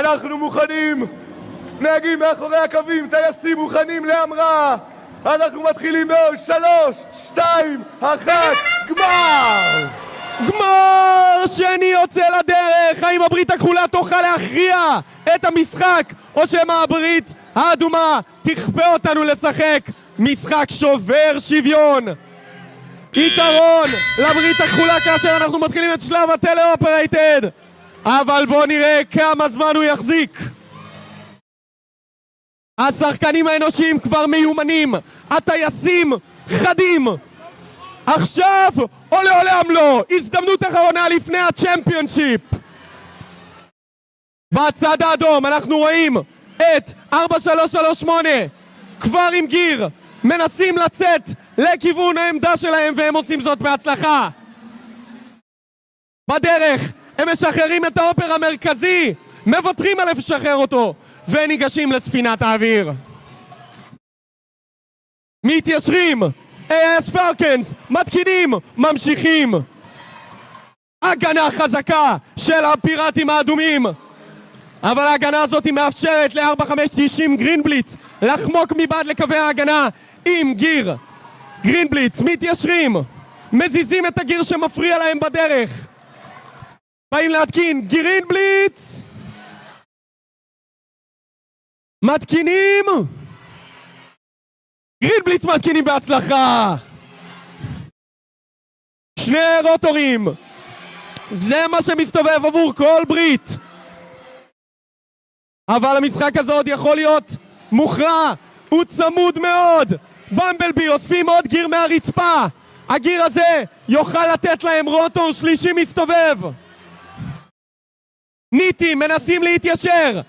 אנחנו מוכנים! נהגים מאחורי הקווים, טייסים מוכנים להמראה! אנחנו מתחילים בעוד שלוש, שתיים, אחת, גמר! גמר שני יוצא לדרך! האם הברית הכחולה תוכל להכריע את המשחק, או שמא הברית האדומה תכפה אותנו לשחק משחק שובר שוויון? יתרון לברית הכחולה כאשר אנחנו מתחילים את שלב הטלאופרייטד אבל בואו נראה כמה זמן הוא יחזיק. השחקנים האנושיים כבר מיומנים. הטייסים חדים. עכשיו או לעולם לא הזדמנות אחרונה לפני הצ'מפיונשיפ. בצד האדום אנחנו רואים את 4338 כבר עם גיר. מנסים לצאת לכיוון העמדה שלהם והם עושים זאת בהצלחה. בדרך הם משחררים את האופר המרכזי! מוותרים על לשחרר אותו! וניגשים לספינת האוויר! מתיישרים! AS פרקנס מתקינים! ממשיכים! הגנה חזקה של הפיראטים האדומים! אבל ההגנה הזאת מאפשרת ל-4590 גרינבליץ לחמוק מבעד לקווי ההגנה עם גיר. גרינבליץ מתיישרים! מזיזים את הגיר שמפריע להם בדרך באים להתקין גרינבליץ מתקינים. גרינבליץ מתקינים בהצלחה. שני רוטורים זה מה שמסתובב עבור כל ברית. אבל המשחק הזה עוד יכול להיות מוכרע. הוא צמוד מאוד. במבלבי אוספים עוד גיר מהרצפה. הגיר הזה יוכל לתת להם רוטור שלישי מסתובב ניטים מנסים להתיישר.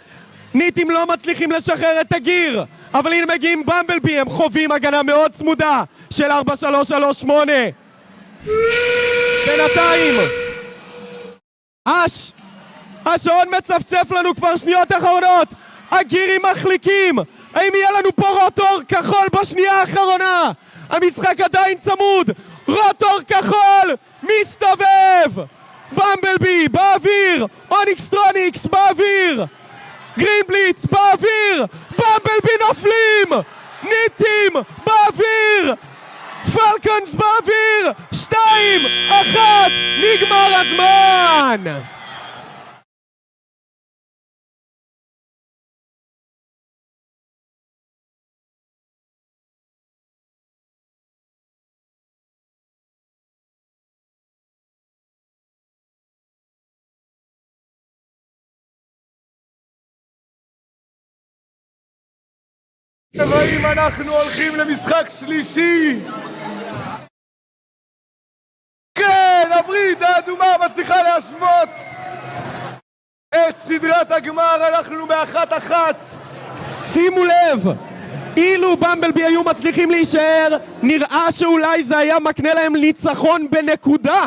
ניטים לא מצליחים לשחרר את הגיר אבל הנה מגיעים במבלבי הם חווים הגנה מאוד צמודה של 4-3-3-8 בינתיים אש השעון מצפצף לנו כבר שניות אחרונות. הגירים מחליקים. האם יהיה לנו פה רוטור כחול בשנייה האחרונה? המשחק עדיין צמוד. רוטור כחול מסתובב. במבלבי באוויר אוניקסטרוניקס באוויר! גרינבליץ באוויר! במבלבי נופלים ניטים באוויר! פלקונס באוויר! שתיים, אחת, נגמר הזמן! והאם אנחנו הולכים למשחק שלישי? כן, הברית האדומה מצליחה להשוות את סדרת הגמר, אנחנו באחת אחת שימו לב! אילו במבלבי היו מצליחים להישאר, נראה שאולי זה היה מקנה להם ניצחון בנקודה